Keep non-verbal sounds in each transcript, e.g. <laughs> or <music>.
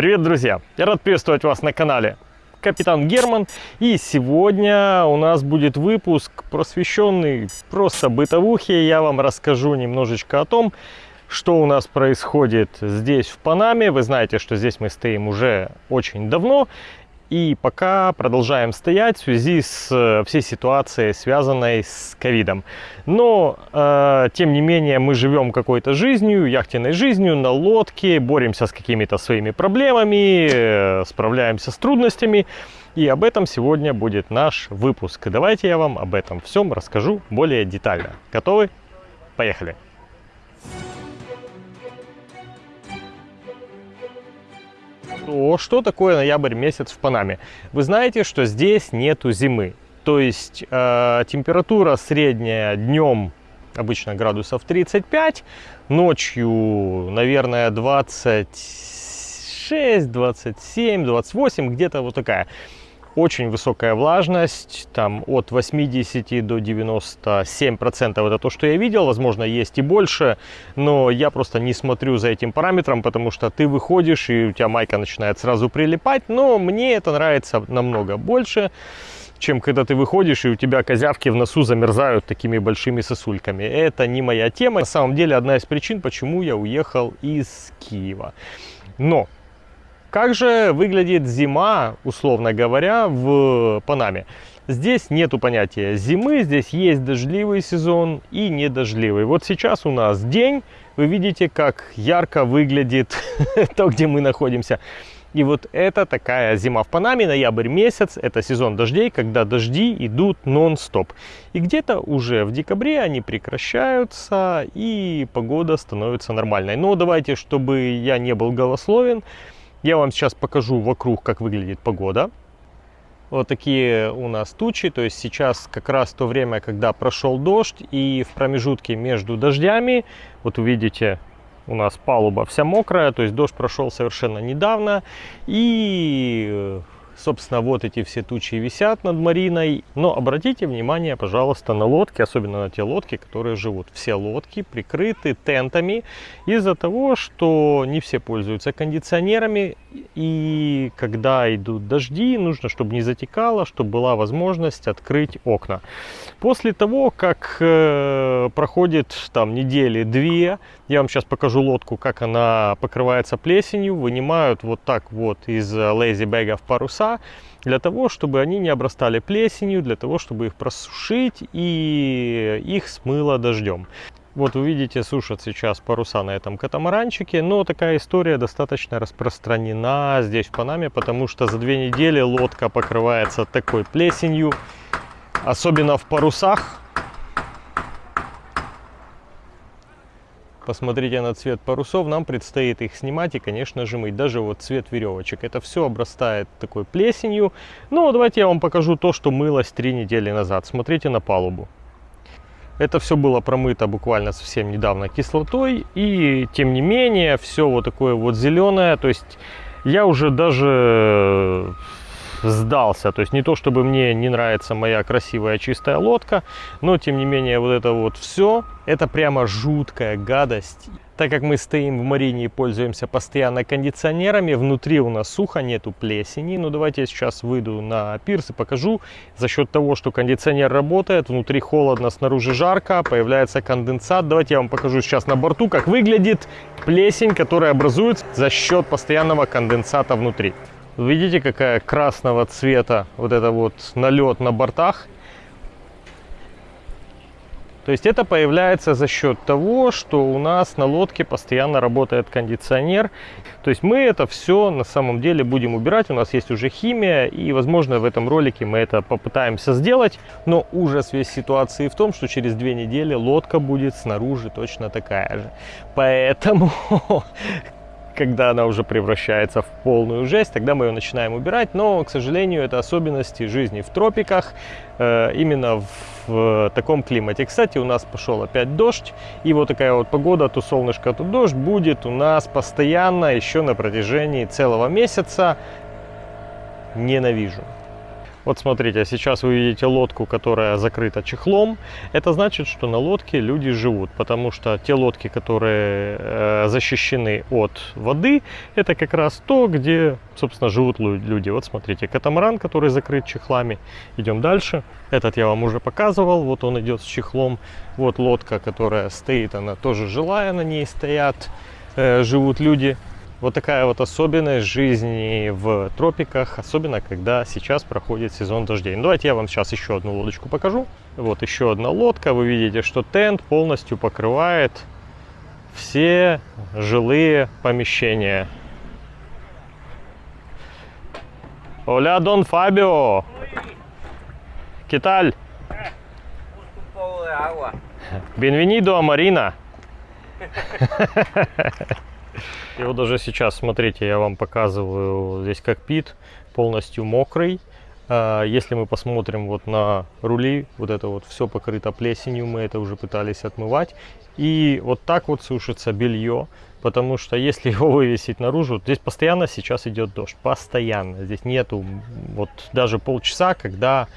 Привет, друзья! Я рад приветствовать вас на канале Капитан Герман. И сегодня у нас будет выпуск, просвещенный просто бытовухе. Я вам расскажу немножечко о том, что у нас происходит здесь, в Панаме. Вы знаете, что здесь мы стоим уже очень давно. И пока продолжаем стоять в связи с э, всей ситуацией, связанной с ковидом. Но, э, тем не менее, мы живем какой-то жизнью, яхтенной жизнью, на лодке, боремся с какими-то своими проблемами, э, справляемся с трудностями. И об этом сегодня будет наш выпуск. Давайте я вам об этом всем расскажу более детально. Готовы? Поехали! То что такое ноябрь месяц в Панаме? Вы знаете, что здесь нету зимы. То есть э, температура средняя днем обычно градусов 35, ночью, наверное, 26, 27, 28, где-то вот такая очень высокая влажность, там от 80 до 97 процентов это то, что я видел, возможно есть и больше, но я просто не смотрю за этим параметром, потому что ты выходишь и у тебя майка начинает сразу прилипать, но мне это нравится намного больше, чем когда ты выходишь и у тебя козявки в носу замерзают такими большими сосульками. Это не моя тема. На самом деле одна из причин, почему я уехал из Киева. Но как же выглядит зима, условно говоря, в Панаме? Здесь нету понятия зимы, здесь есть дождливый сезон и недождливый. Вот сейчас у нас день, вы видите, как ярко выглядит <laughs> то, где мы находимся. И вот это такая зима в Панаме, ноябрь месяц, это сезон дождей, когда дожди идут нон-стоп. И где-то уже в декабре они прекращаются, и погода становится нормальной. Но давайте, чтобы я не был голословен, я вам сейчас покажу вокруг, как выглядит погода. Вот такие у нас тучи, то есть сейчас как раз то время, когда прошел дождь, и в промежутке между дождями, вот увидите, у нас палуба вся мокрая, то есть дождь прошел совершенно недавно, и Собственно, вот эти все тучи висят над Мариной. Но обратите внимание, пожалуйста, на лодки, особенно на те лодки, которые живут. Все лодки прикрыты тентами из-за того, что не все пользуются кондиционерами. И когда идут дожди, нужно, чтобы не затекало, чтобы была возможность открыть окна. После того, как э, проходит там недели-две, я вам сейчас покажу лодку, как она покрывается плесенью, вынимают вот так вот из лейзи-бэгов паруса, для того, чтобы они не обрастали плесенью, для того, чтобы их просушить и их смыло дождем. Вот вы видите, сушат сейчас паруса на этом катамаранчике, но такая история достаточно распространена здесь в Панаме, потому что за две недели лодка покрывается такой плесенью, особенно в парусах, Посмотрите на цвет парусов, нам предстоит их снимать и, конечно же, мыть. Даже вот цвет веревочек. Это все обрастает такой плесенью. Ну, давайте я вам покажу то, что мылось три недели назад. Смотрите на палубу. Это все было промыто буквально совсем недавно кислотой. И, тем не менее, все вот такое вот зеленое. То есть я уже даже сдался. То есть не то, чтобы мне не нравится моя красивая чистая лодка, но тем не менее вот это вот все, это прямо жуткая гадость. Так как мы стоим в марине и пользуемся постоянно кондиционерами, внутри у нас сухо, нету плесени. Но ну, давайте я сейчас выйду на пирс и покажу. За счет того, что кондиционер работает, внутри холодно, снаружи жарко, появляется конденсат. Давайте я вам покажу сейчас на борту, как выглядит плесень, которая образуется за счет постоянного конденсата внутри. Видите, какая красного цвета вот это вот налет на бортах. То есть это появляется за счет того, что у нас на лодке постоянно работает кондиционер. То есть мы это все на самом деле будем убирать. У нас есть уже химия и, возможно, в этом ролике мы это попытаемся сделать. Но ужас весь ситуации в том, что через две недели лодка будет снаружи точно такая же. Поэтому <laughs> когда она уже превращается в полную жесть, тогда мы ее начинаем убирать. Но, к сожалению, это особенности жизни в тропиках, э, именно в, таком климате. Кстати, у нас пошел опять дождь, и вот такая вот погода, то солнышко, то дождь будет у нас постоянно еще на протяжении целого месяца. Ненавижу. Вот смотрите, сейчас вы видите лодку, которая закрыта чехлом. Это значит, что на лодке люди живут, потому что те лодки, которые э, защищены от воды, это как раз то, где, собственно, живут люди. Вот смотрите, катамаран, который закрыт чехлами. Идем дальше. Этот я вам уже показывал, вот он идет с чехлом. Вот лодка, которая стоит, она тоже жилая, на ней стоят, э, живут люди. Вот такая вот особенность жизни в тропиках, особенно когда сейчас проходит сезон дождей. Ну, давайте я вам сейчас еще одну лодочку покажу. Вот еще одна лодка. Вы видите, что тент полностью покрывает все жилые помещения. Оля, Дон Фабио! Киталь! Бенвенидо, Марина! И вот даже сейчас, смотрите, я вам показываю здесь кокпит полностью мокрый. А, если мы посмотрим вот на рули, вот это вот все покрыто плесенью, мы это уже пытались отмывать. И вот так вот сушится белье, потому что если его вывесить наружу, здесь постоянно сейчас идет дождь, постоянно. Здесь нету вот даже полчаса, когда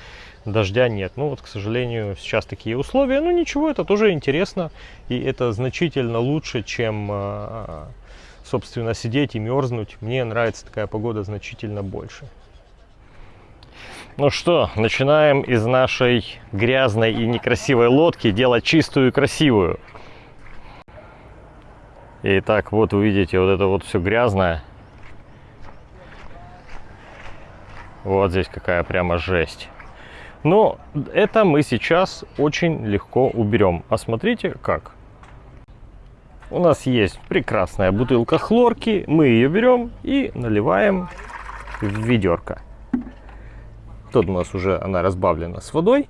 дождя нет. Ну вот, к сожалению, сейчас такие условия. Ну ничего, это тоже интересно. И это значительно лучше, чем а, собственно, сидеть и мерзнуть. Мне нравится такая погода значительно больше. Ну что, начинаем из нашей грязной и некрасивой лодки делать чистую и красивую. Итак, вот вы видите, вот это вот все грязное. Вот здесь какая прямо жесть. Но это мы сейчас очень легко уберем. А смотрите как у нас есть прекрасная бутылка хлорки. Мы ее берем и наливаем в ведерко. Тут у нас уже она разбавлена с водой.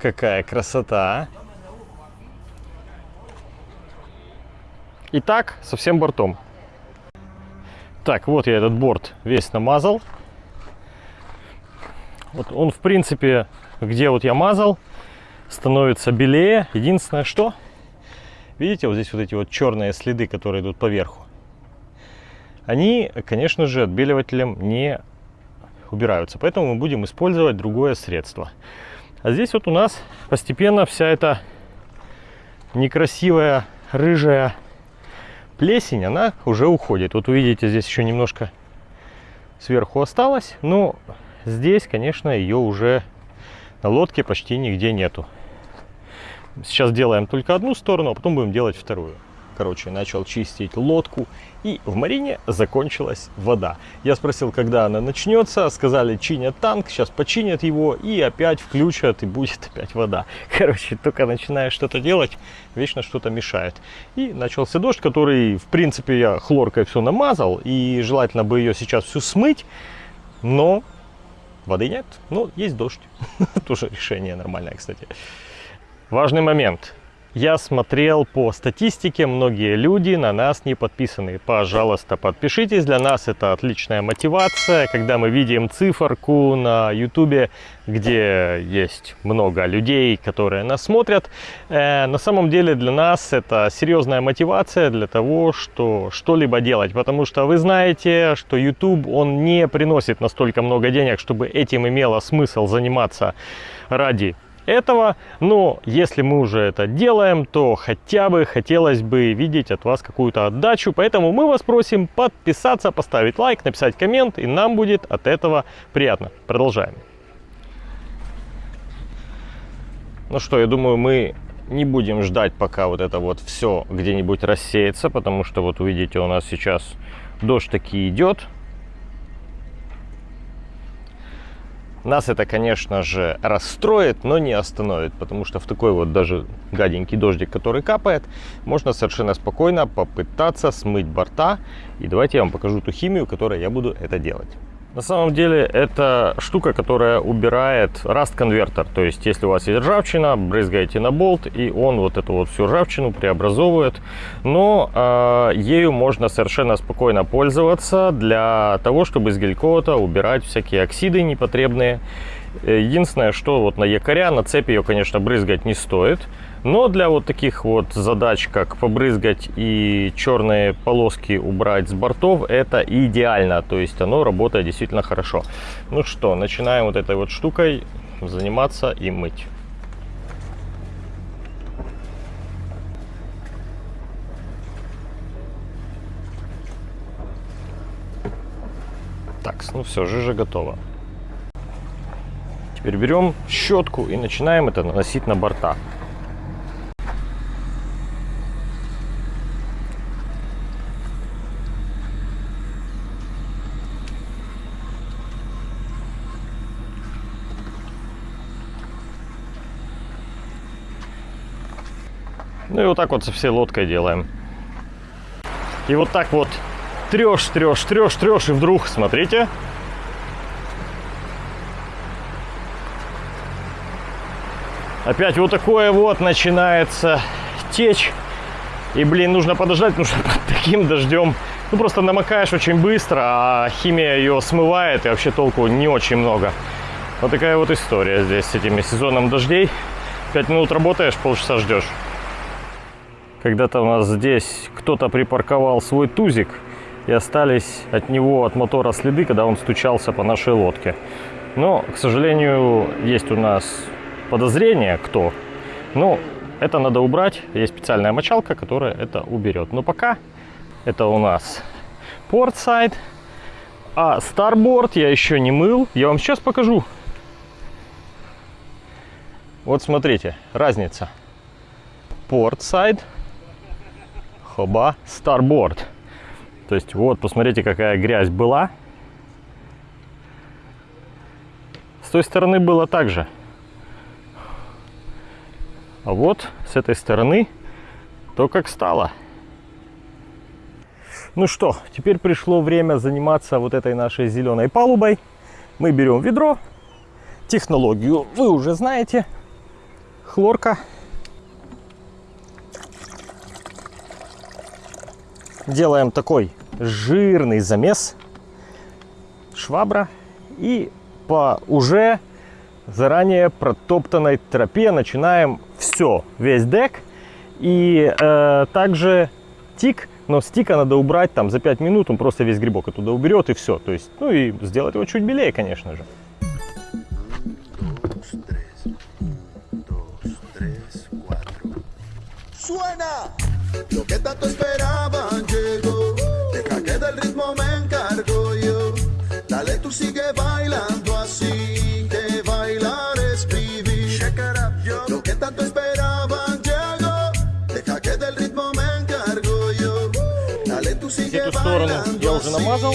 Какая красота! И так со всем бортом. Так, вот я этот борт весь намазал. Вот он, в принципе, где вот я мазал, становится белее. Единственное, что, видите, вот здесь вот эти вот черные следы, которые идут поверху, они, конечно же, отбеливателем не убираются. Поэтому мы будем использовать другое средство. А здесь вот у нас постепенно вся эта некрасивая рыжая плесень, она уже уходит. Вот увидите, здесь еще немножко сверху осталось, но здесь, конечно, ее уже на лодке почти нигде нету. Сейчас делаем только одну сторону, а потом будем делать вторую короче, начал чистить лодку, и в Марине закончилась вода. Я спросил, когда она начнется, сказали, чинят танк, сейчас починят его, и опять включат, и будет опять вода. <laughs> Короче, только начинаешь что-то делать, вечно что-то мешает. И начался дождь, который, в принципе, я хлоркой все намазал, и желательно бы ее сейчас всю смыть, но воды нет, но есть дождь. <laughs> Тоже решение нормальное, кстати. Важный момент. Я смотрел по статистике, многие люди на нас не подписаны. Пожалуйста, подпишитесь, для нас это отличная мотивация, когда мы видим циферку на YouTube, где есть много людей, которые нас смотрят. Э, на самом деле для нас это серьезная мотивация для того, что что-либо делать, потому что вы знаете, что YouTube, он не приносит настолько много денег, чтобы этим имело смысл заниматься ради этого. Но если мы уже это делаем, то хотя бы хотелось бы видеть от вас какую-то отдачу. Поэтому мы вас просим подписаться, поставить лайк, написать коммент, и нам будет от этого приятно. Продолжаем. Ну что, я думаю, мы не будем ждать, пока вот это вот все где-нибудь рассеется, потому что вот увидите, у нас сейчас дождь таки идет. Нас это, конечно же, расстроит, но не остановит, потому что в такой вот даже гаденький дождик, который капает, можно совершенно спокойно попытаться смыть борта. И давайте я вам покажу ту химию, которой я буду это делать. На самом деле это штука, которая убирает раст-конвертер. То есть если у вас есть ржавчина, брызгаете на болт, и он вот эту вот всю ржавчину преобразовывает. Но э, ею можно совершенно спокойно пользоваться для того, чтобы из гелькота убирать всякие оксиды непотребные Э, единственное, что вот на якоря, на цепи ее, конечно, брызгать не стоит. Но для вот таких вот задач, как побрызгать и черные полоски убрать с бортов, это идеально. То есть оно работает действительно хорошо. Ну что, начинаем вот этой вот штукой заниматься и мыть. Так, ну все, жижа готова. Теперь берем щетку и начинаем это наносить на борта. Ну и вот так вот со всей лодкой делаем. И вот так вот трешь, трешь, трешь, трешь, и вдруг, смотрите, опять вот такое вот начинается течь. И, блин, нужно подождать, что <laughs> под таким дождем, ну, просто намокаешь очень быстро, а химия ее смывает, и вообще толку не очень много. Вот такая вот история здесь с этими сезоном дождей. Пять минут работаешь, полчаса ждешь. Когда-то у нас здесь кто-то припарковал свой тузик, и остались от него, от мотора следы, когда он стучался по нашей лодке. Но, к сожалению, есть у нас подозрение, кто. Но это надо убрать. Есть специальная мочалка, которая это уберет. Но пока это у нас портсайд. А старборд я еще не мыл. Я вам сейчас покажу. Вот смотрите, разница. Портсайд, хоба, старборд. То есть вот, посмотрите, какая грязь была. С той стороны было так же. А вот с этой стороны то, как стало. Ну что, теперь пришло время заниматься вот этой нашей зеленой палубой. Мы берем ведро. Технологию вы уже знаете. Хлорка. Делаем такой жирный замес. Швабра. И по уже заранее протоптанной тропе начинаем все, весь дек. И э, также тик, но с тика надо убрать там за 5 минут, он просто весь грибок оттуда уберет и все. То есть, ну и сделать его чуть белее, конечно же. Suena lo que tanto que del ritmo me encargo yo. Dale, tú sigue bailando así. Que bailar es vivir. Lo que tanto esperaban llegó. Deja que del ritmo me encargo yo. Dale, tú sigue bailando я уже намазал.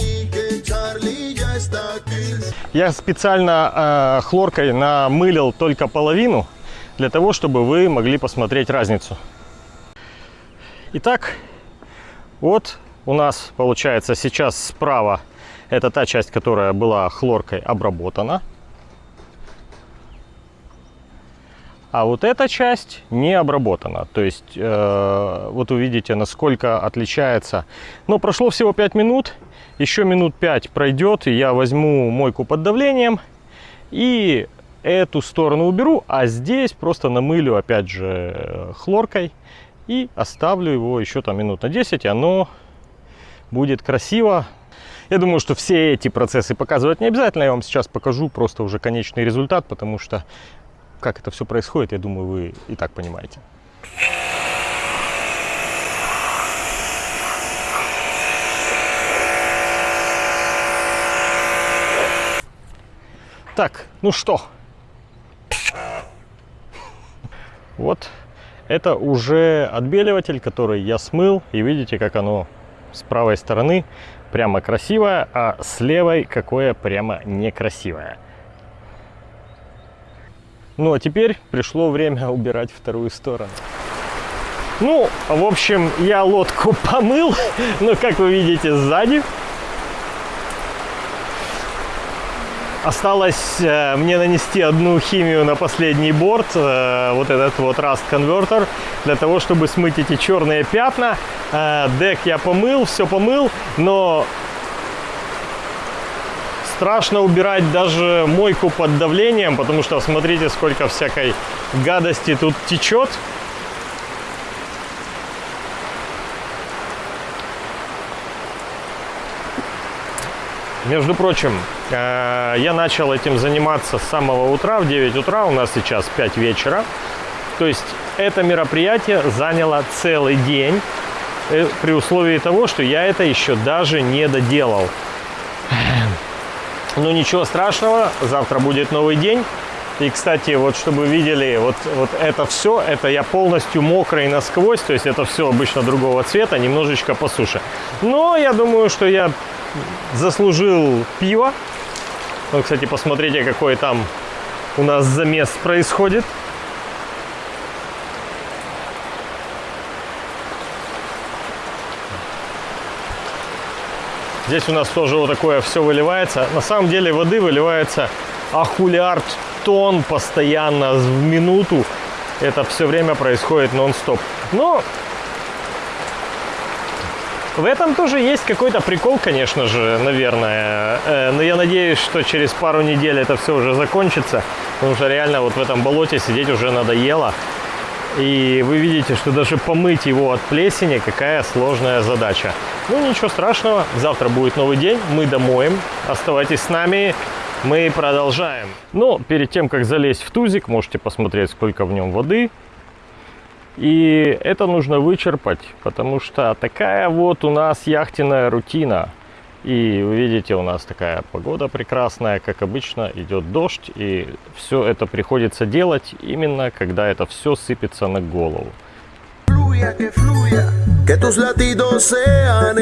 Я специально э, хлоркой намылил только половину, для того, чтобы вы могли посмотреть разницу. Итак, вот у нас получается сейчас справа это та часть, которая была хлоркой обработана. А вот эта часть не обработана. То есть, э, вот увидите, насколько отличается. Но прошло всего 5 минут. Еще минут 5 пройдет, и я возьму мойку под давлением. И эту сторону уберу, а здесь просто намылю, опять же, хлоркой. И оставлю его еще там минут на 10, и оно будет красиво. Я думаю, что все эти процессы показывать не обязательно. Я вам сейчас покажу просто уже конечный результат, потому что как это все происходит, я думаю, вы и так понимаете. Так, ну что? Вот это уже отбеливатель, который я смыл. И видите, как оно с правой стороны прямо красивое, а с левой какое прямо некрасивое. Ну, а теперь пришло время убирать вторую сторону. Ну, в общем, я лодку помыл, <laughs> но, как вы видите, сзади Осталось э, мне нанести одну химию на последний борт, э, вот этот вот Rust Converter, для того, чтобы смыть эти черные пятна. Э, дек я помыл, все помыл, но Страшно убирать даже мойку под давлением, потому что смотрите, сколько всякой гадости тут течет. Между прочим, я начал этим заниматься с самого утра, в 9 утра, у нас сейчас 5 вечера. То есть это мероприятие заняло целый день, э, при условии того, что я это еще даже не доделал. Но ничего страшного, завтра будет новый день. И, кстати, вот чтобы видели, вот, вот это все, это я полностью мокрый насквозь, то есть это все обычно другого цвета, немножечко по суше. Но я думаю, что я заслужил пиво. Ну, кстати, посмотрите, какой там у нас замес происходит. Здесь у нас тоже вот такое все выливается. На самом деле воды выливается ахулиард тонн постоянно в минуту. Это все время происходит нон-стоп. Но в этом тоже есть какой-то прикол, конечно же, наверное. Э, но я надеюсь, что через пару недель это все уже закончится. Потому что реально вот в этом болоте сидеть уже надоело. И вы видите, что даже помыть его от плесени какая сложная задача. Ну ничего страшного, завтра будет новый день, мы домоем. Оставайтесь с нами, мы продолжаем. Но перед тем, как залезть в тузик, можете посмотреть, сколько в нем воды. И это нужно вычерпать, потому что такая вот у нас яхтенная рутина. И вы видите, у нас такая погода прекрасная, как обычно, идет дождь, и все это приходится делать именно, когда это все сыпется на голову. Que tus latidos sean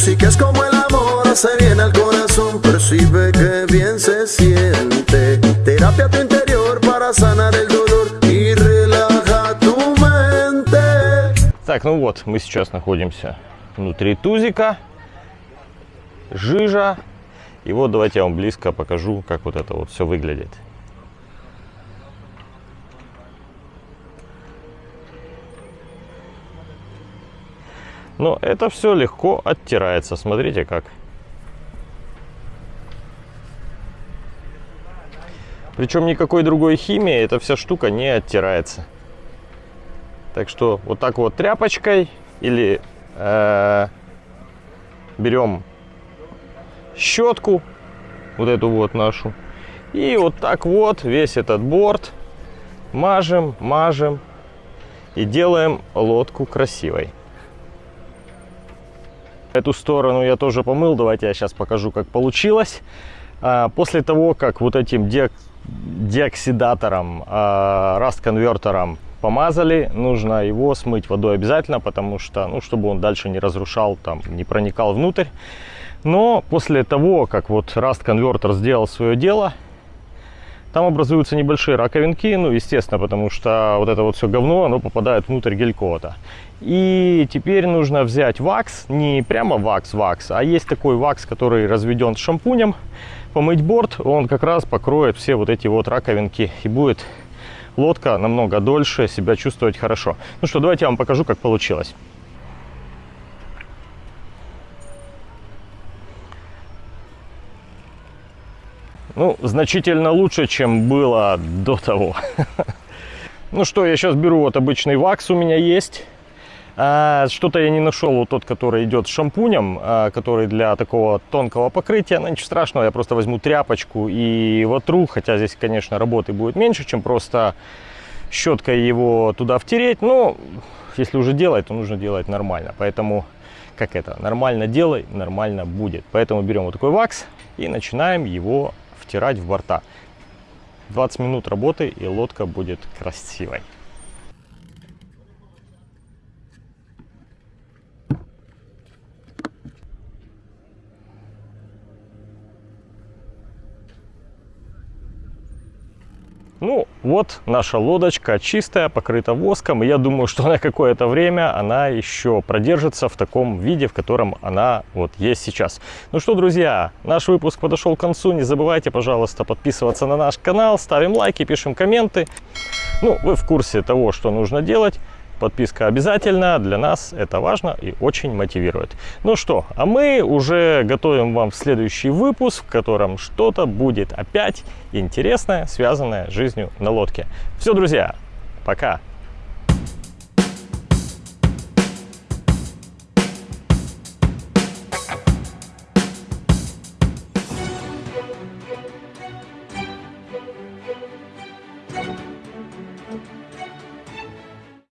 música es como el amor, hace bien al corazón, percibe que bien se siente. Terapia a tu interior para sanar el dolor y relaja tu mente. Так, ну вот, мы сейчас находимся внутри тузика. Жижа. И вот давайте я вам близко покажу, как вот это вот все выглядит. Но это все легко оттирается. Смотрите как. Причем никакой другой химии эта вся штука не оттирается. Так что вот так вот тряпочкой или э, берем щетку, вот эту вот нашу, и вот так вот весь этот борт мажем, мажем и делаем лодку красивой. Эту сторону я тоже помыл. Давайте я сейчас покажу, как получилось. А, после того, как вот этим деоксидатором, а, раст-конвертером помазали, нужно его смыть водой обязательно, потому что, ну, чтобы он дальше не разрушал, там, не проникал внутрь. Но после того, как вот раст-конвертер сделал свое дело, там образуются небольшие раковинки, ну, естественно, потому что вот это вот все говно, оно попадает внутрь гелькота. И теперь нужно взять вакс, не прямо вакс-вакс, а есть такой вакс, который разведен с шампунем, помыть борт, он как раз покроет все вот эти вот раковинки и будет лодка намного дольше себя чувствовать хорошо. Ну что, давайте я вам покажу, как получилось. Ну, значительно лучше, чем было до того. <laughs> Ну что, я сейчас беру вот обычный вакс у меня есть. А, что-то я не нашел вот тот, который идет с шампунем, а, который для такого тонкого покрытия. Но ничего страшного, я просто возьму тряпочку и вотру. Хотя здесь, конечно, работы будет меньше, чем просто щеткой его туда втереть. Но если уже делать, то нужно делать нормально. Поэтому, как это, нормально делай, нормально будет. Поэтому берем вот такой вакс и начинаем его втирать в борта. 20 минут работы и лодка будет красивой. Ну, вот наша лодочка чистая, покрыта воском. И я думаю, что на какое-то время она еще продержится в таком виде, в котором она вот есть сейчас. Ну что, друзья, наш выпуск подошел к концу. Не забывайте, пожалуйста, подписываться на наш канал, ставим лайки, пишем комменты. Ну, вы в курсе того, что нужно делать. Подписка обязательно, для нас это важно и очень мотивирует. Ну что, а мы уже готовим вам следующий выпуск, в котором что-то будет опять интересное, связанное с жизнью на лодке. Все, друзья, пока!